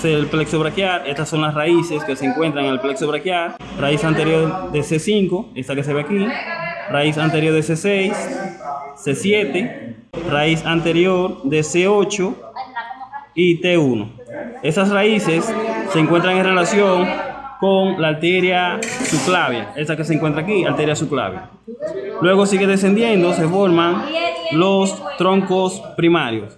es el plexo braquial. Estas son las raíces que se encuentran en el plexo braquial. Raíz anterior de C5, esta que se ve aquí. Raíz anterior de C6, C7, raíz anterior de C8 y T1. Esas raíces se encuentran en relación con la arteria subclavia, esa que se encuentra aquí, arteria subclavia. Luego sigue descendiendo, se forman los troncos primarios.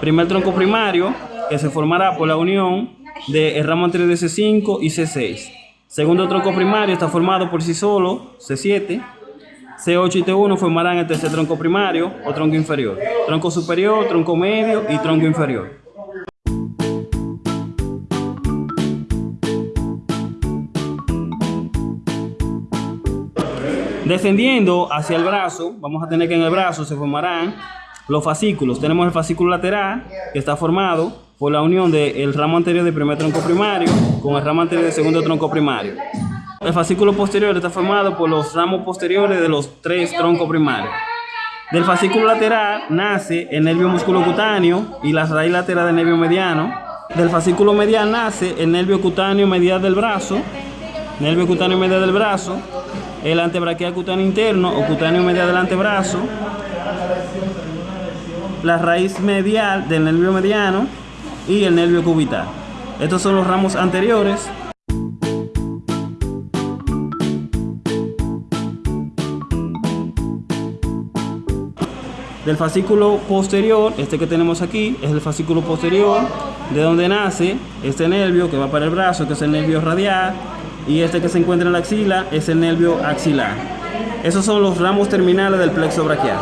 Primer tronco primario que se formará por la unión del ramo anterior de C5 y C6. Segundo tronco primario está formado por sí solo, C7. C8 y T1 formarán el tercer tronco primario o tronco inferior. Tronco superior, tronco medio y tronco inferior. Descendiendo hacia el brazo, vamos a tener que en el brazo se formarán los fascículos. Tenemos el fascículo lateral, que está formado por la unión del ramo anterior del primer tronco primario con el ramo anterior del segundo tronco primario. El fascículo posterior está formado por los ramos posteriores de los tres troncos primarios. Del fascículo lateral nace el nervio musculocutáneo y la raíz lateral del nervio mediano. Del fascículo medial nace el nervio cutáneo medial del brazo, nervio cutáneo medial del brazo, el antebraquial cutáneo interno o cutáneo medial del antebrazo, la raíz medial del nervio mediano y el nervio cubital. Estos son los ramos anteriores. Del fascículo posterior, este que tenemos aquí, es el fascículo posterior, de donde nace este nervio que va para el brazo, que es el nervio radial, y este que se encuentra en la axila es el nervio axilar. Esos son los ramos terminales del plexo braquial.